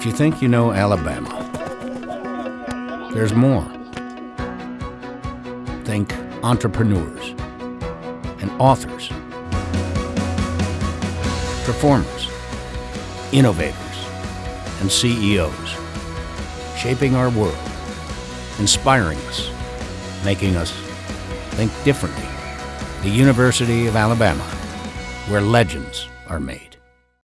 If you think you know Alabama, there's more. Think entrepreneurs and authors, performers, innovators, and CEOs, shaping our world, inspiring us, making us think differently. The University of Alabama, where legends are made.